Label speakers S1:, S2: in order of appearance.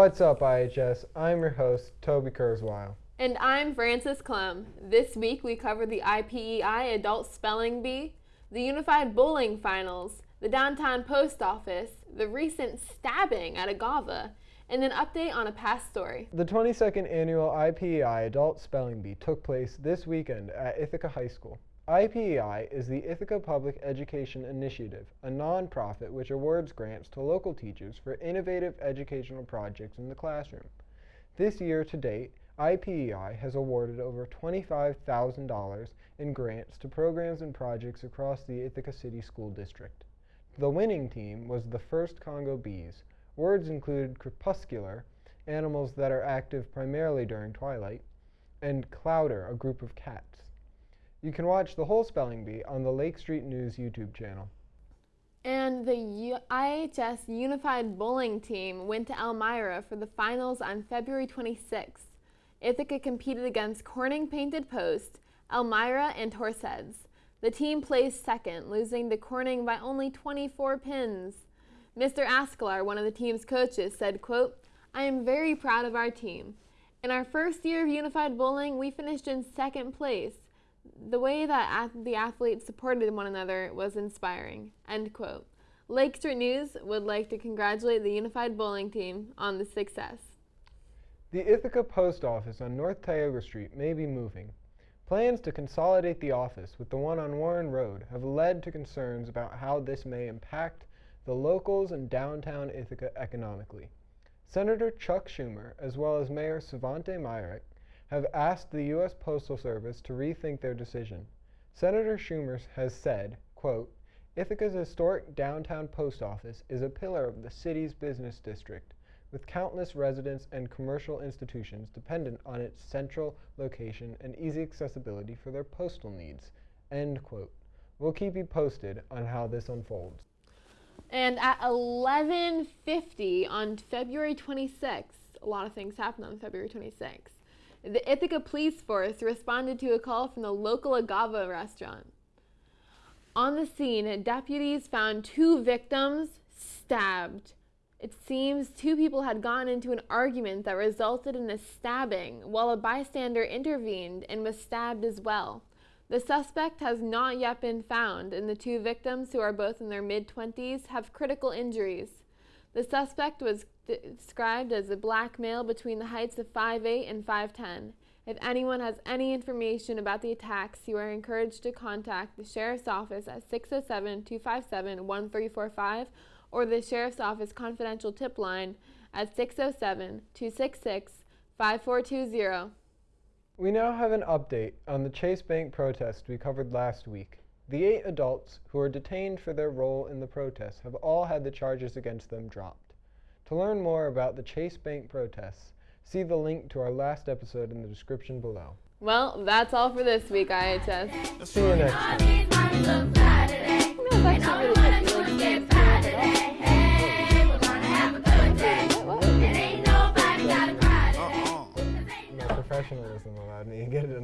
S1: What's up, IHS? I'm your host, Toby Kurzweil.
S2: And I'm Frances Clem. This week we cover the IPEI Adult Spelling Bee, the Unified Bowling Finals, the Downtown Post Office, the recent stabbing at Agava, and an update on a past story.
S1: The 22nd annual IPEI Adult Spelling Bee took place this weekend at Ithaca High School. IPEI is the Ithaca Public Education Initiative, a nonprofit which awards grants to local teachers for innovative educational projects in the classroom. This year to date, IPEI has awarded over $25,000 in grants to programs and projects across the Ithaca City School District. The winning team was the first Congo bees. Words included crepuscular, animals that are active primarily during twilight, and clowder, a group of cats. You can watch the whole spelling bee on the Lake Street News YouTube channel.
S2: And the U IHS Unified Bowling Team went to Elmira for the finals on February 26th. Ithaca competed against Corning Painted Post, Elmira, and Horseheads. The team placed second, losing to Corning by only 24 pins. Mr. Asklar, one of the team's coaches, said, quote, I am very proud of our team. In our first year of unified bowling, we finished in second place the way that the athletes supported one another was inspiring. End quote. Lake Street News would like to congratulate the Unified Bowling Team on the success.
S1: The Ithaca Post Office on North Tioga Street may be moving. Plans to consolidate the office with the one on Warren Road have led to concerns about how this may impact the locals in downtown Ithaca economically. Senator Chuck Schumer, as well as Mayor Svante Myrick, have asked the U.S. Postal Service to rethink their decision. Senator Schumer has said, quote, Ithaca's historic downtown post office is a pillar of the city's business district, with countless residents and commercial institutions dependent on its central location and easy accessibility for their postal needs. End quote. We'll keep you posted on how this unfolds.
S2: And at 11:50 on February 26th, a lot of things happened on February 26th. The Ithaca Police Force responded to a call from the local Agava restaurant. On the scene, deputies found two victims stabbed. It seems two people had gone into an argument that resulted in a stabbing, while a bystander intervened and was stabbed as well. The suspect has not yet been found, and the two victims, who are both in their mid 20s, have critical injuries. The suspect was described as a black male between the heights of 5'8 and 5'10. If anyone has any information about the attacks, you are encouraged to contact the Sheriff's Office at 607 257 1345 or the Sheriff's Office confidential tip line at 607 266 5420.
S1: We now have an update on the Chase Bank protest we covered last week. The eight adults who were detained for their role in the protest have all had the charges against them dropped. To learn more about the Chase Bank protests, see the link to our last episode in the description below.
S2: Well, that's all for this week, IHS.
S1: See you next time. Uh-uh. professionalism allowed me to get it